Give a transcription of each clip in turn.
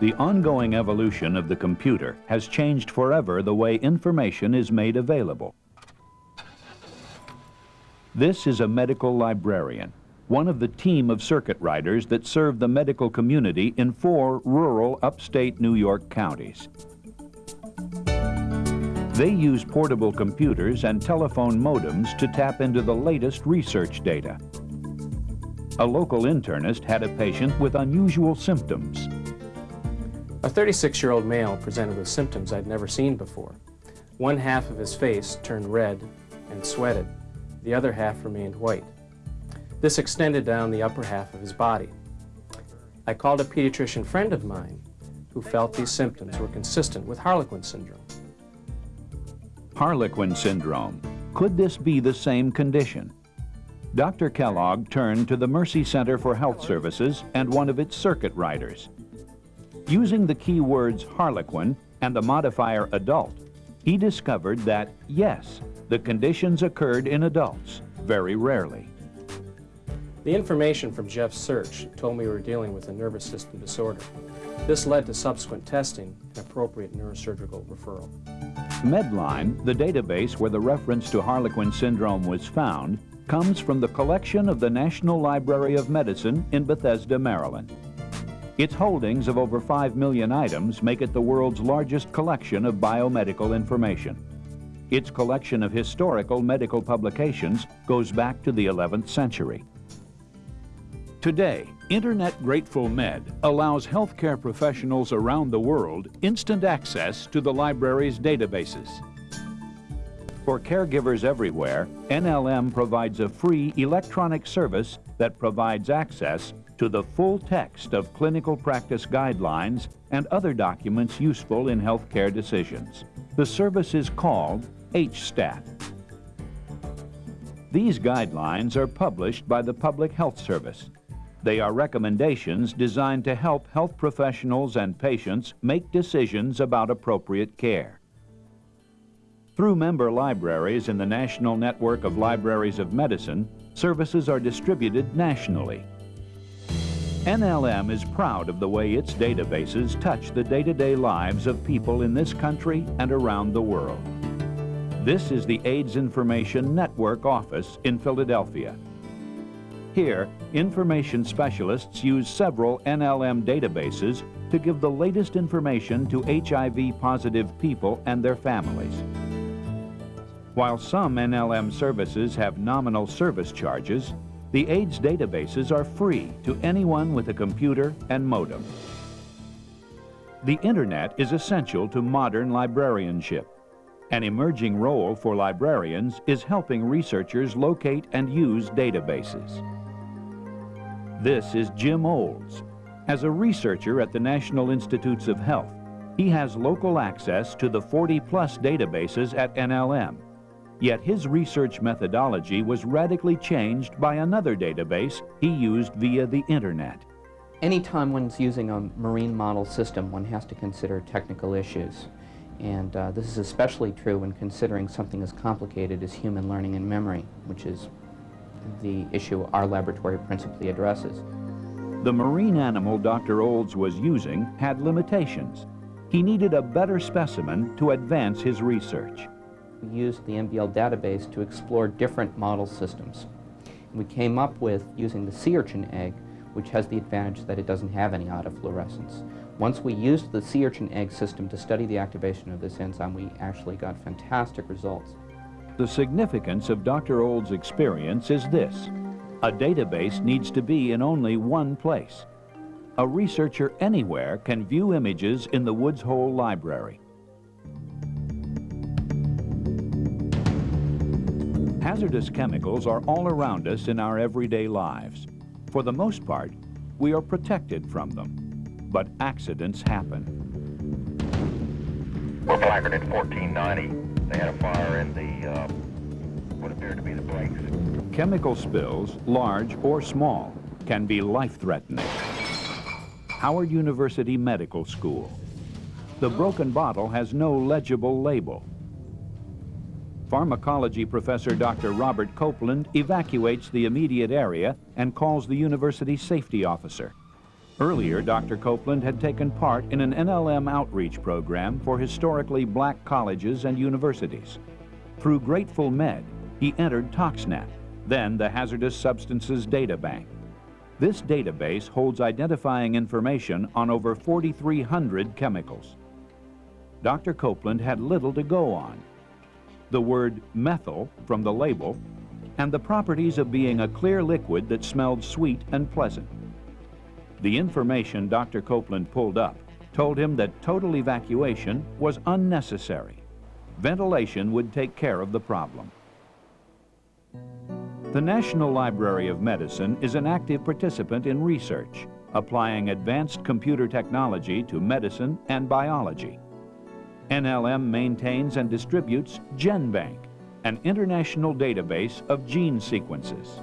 The ongoing evolution of the computer has changed forever the way information is made available. This is a medical librarian, one of the team of circuit riders that serve the medical community in four rural upstate New York counties. They use portable computers and telephone modems to tap into the latest research data. A local internist had a patient with unusual symptoms. A 36-year-old male presented with symptoms I'd never seen before. One half of his face turned red and sweated. The other half remained white. This extended down the upper half of his body. I called a pediatrician friend of mine who felt these symptoms were consistent with Harlequin syndrome. Harlequin syndrome. Could this be the same condition? Dr. Kellogg turned to the Mercy Center for Health Services and one of its circuit riders. Using the keywords Harlequin and the modifier adult, he discovered that, yes, the conditions occurred in adults, very rarely. The information from Jeff's search told me we were dealing with a nervous system disorder. This led to subsequent testing and appropriate neurosurgical referral. Medline, the database where the reference to Harlequin syndrome was found, comes from the collection of the National Library of Medicine in Bethesda, Maryland. Its holdings of over 5 million items make it the world's largest collection of biomedical information. Its collection of historical medical publications goes back to the 11th century. Today, Internet Grateful Med allows healthcare professionals around the world instant access to the library's databases. For caregivers everywhere, NLM provides a free electronic service that provides access to the full text of clinical practice guidelines and other documents useful in healthcare decisions. The service is called HSTAT. These guidelines are published by the Public Health Service they are recommendations designed to help health professionals and patients make decisions about appropriate care. Through member libraries in the National Network of Libraries of Medicine, services are distributed nationally. NLM is proud of the way its databases touch the day-to-day -day lives of people in this country and around the world. This is the AIDS Information Network office in Philadelphia. Here, information specialists use several NLM databases to give the latest information to HIV-positive people and their families. While some NLM services have nominal service charges, the AIDS databases are free to anyone with a computer and modem. The Internet is essential to modern librarianship. An emerging role for librarians is helping researchers locate and use databases. This is Jim Olds. As a researcher at the National Institutes of Health, he has local access to the 40-plus databases at NLM. Yet his research methodology was radically changed by another database he used via the Internet. Anytime one's using a marine model system, one has to consider technical issues. And uh, this is especially true when considering something as complicated as human learning and memory, which is the issue our laboratory principally addresses. The marine animal Dr. Olds was using had limitations. He needed a better specimen to advance his research. We used the MBL database to explore different model systems. We came up with using the sea urchin egg, which has the advantage that it doesn't have any autofluorescence. Once we used the sea urchin egg system to study the activation of this enzyme, we actually got fantastic results. The significance of Dr. Old's experience is this. A database needs to be in only one place. A researcher anywhere can view images in the Woods Hole Library. Hazardous chemicals are all around us in our everyday lives. For the most part, we are protected from them. But accidents happen. We're placarded 1490. They had a fire in the, uh, what appeared to be the brakes. Chemical spills, large or small, can be life-threatening. Howard University Medical School. The broken bottle has no legible label. Pharmacology professor Dr. Robert Copeland evacuates the immediate area and calls the university safety officer. Earlier, Dr. Copeland had taken part in an NLM outreach program for historically black colleges and universities. Through Grateful Med, he entered ToxNet, then the Hazardous Substances Data Bank. This database holds identifying information on over 4,300 chemicals. Dr. Copeland had little to go on. The word methyl from the label and the properties of being a clear liquid that smelled sweet and pleasant. The information Dr. Copeland pulled up told him that total evacuation was unnecessary. Ventilation would take care of the problem. The National Library of Medicine is an active participant in research, applying advanced computer technology to medicine and biology. NLM maintains and distributes GenBank, an international database of gene sequences.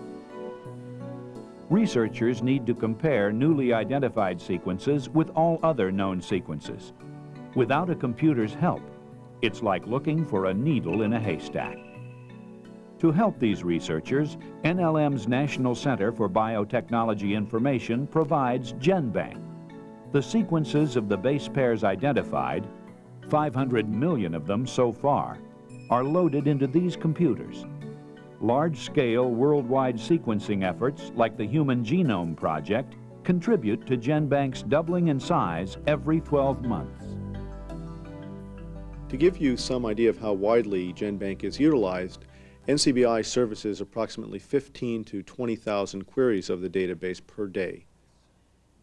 Researchers need to compare newly identified sequences with all other known sequences. Without a computer's help, it's like looking for a needle in a haystack. To help these researchers, NLM's National Center for Biotechnology Information provides GenBank. The sequences of the base pairs identified, 500 million of them so far, are loaded into these computers. Large-scale worldwide sequencing efforts like the Human Genome Project contribute to GenBank's doubling in size every 12 months. To give you some idea of how widely GenBank is utilized, NCBI services approximately 15 to 20,000 queries of the database per day.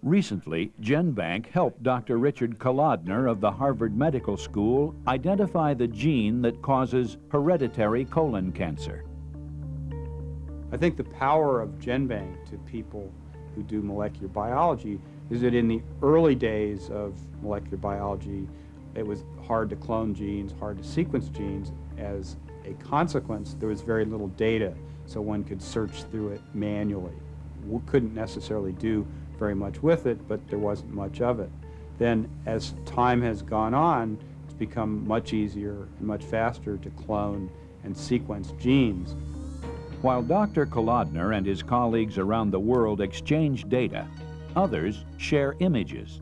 Recently, GenBank helped Dr. Richard Kolodner of the Harvard Medical School identify the gene that causes hereditary colon cancer. I think the power of GenBank to people who do molecular biology is that in the early days of molecular biology, it was hard to clone genes, hard to sequence genes. As a consequence, there was very little data, so one could search through it manually. We couldn't necessarily do very much with it, but there wasn't much of it. Then as time has gone on, it's become much easier and much faster to clone and sequence genes. While Dr. Kolodner and his colleagues around the world exchange data, others share images.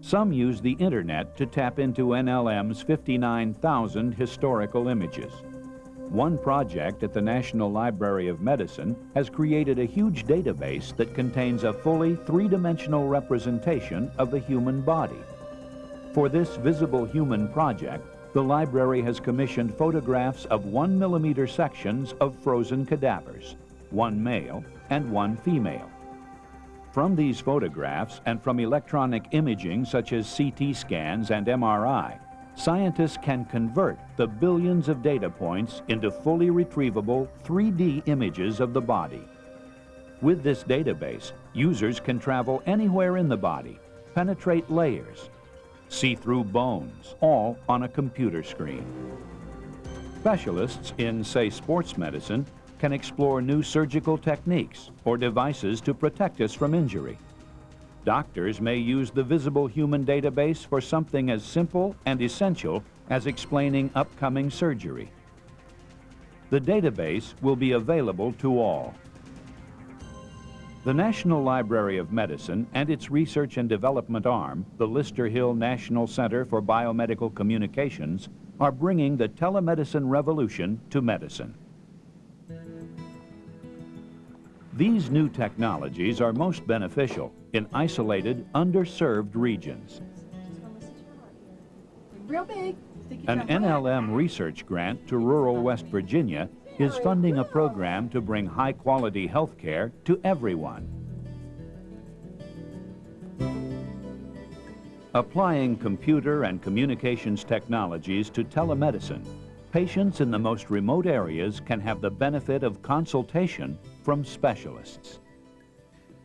Some use the internet to tap into NLM's 59,000 historical images. One project at the National Library of Medicine has created a huge database that contains a fully three-dimensional representation of the human body. For this Visible Human project, the library has commissioned photographs of one millimeter sections of frozen cadavers, one male and one female. From these photographs and from electronic imaging such as CT scans and MRI, scientists can convert the billions of data points into fully retrievable 3D images of the body. With this database, users can travel anywhere in the body, penetrate layers, see through bones, all on a computer screen. Specialists in, say, sports medicine can explore new surgical techniques or devices to protect us from injury. Doctors may use the Visible Human database for something as simple and essential as explaining upcoming surgery. The database will be available to all. The National Library of Medicine and its research and development arm, the Lister Hill National Center for Biomedical Communications, are bringing the telemedicine revolution to medicine. These new technologies are most beneficial in isolated, underserved regions. Real big. An NLM research grant to rural West Virginia is funding a program to bring high-quality health care to everyone. Applying computer and communications technologies to telemedicine, patients in the most remote areas can have the benefit of consultation from specialists.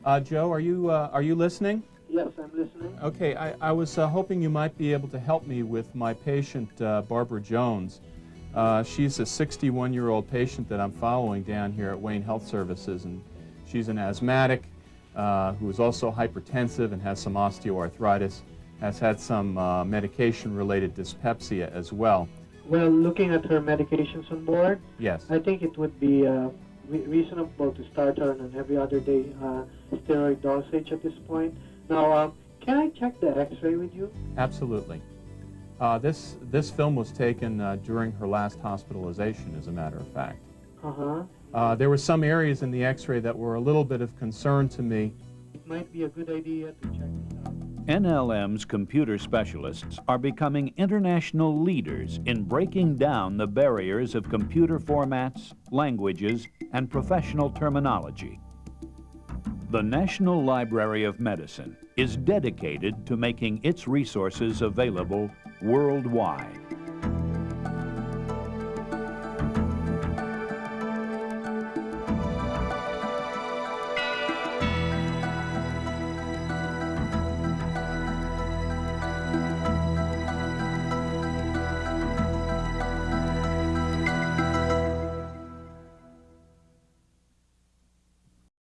Uh, Joe, are you, uh, are you listening? Yes, I'm listening. Okay, I, I was uh, hoping you might be able to help me with my patient, uh, Barbara Jones. Uh, she's a 61-year-old patient that I'm following down here at Wayne Health Services, and she's an asthmatic uh, who is also hypertensive and has some osteoarthritis, has had some medication-related dyspepsia as well. Well, looking at her medications on board, Yes. I think it would be re- reasonable to start her on an every other day uh, steroid dosage at this point. Now, um, can I check the X-ray with you? Absolutely. Uh, this, this film was taken uh, during her last hospitalization, as a matter of fact. Uh-huh. Uh, there were some areas in the x-ray that were a little bit of concern to me. It might be a good idea to check this out. NLM's computer specialists are becoming international leaders in breaking down the barriers of computer formats, languages, and professional terminology. The National Library of Medicine is dedicated to making its resources available worldwide.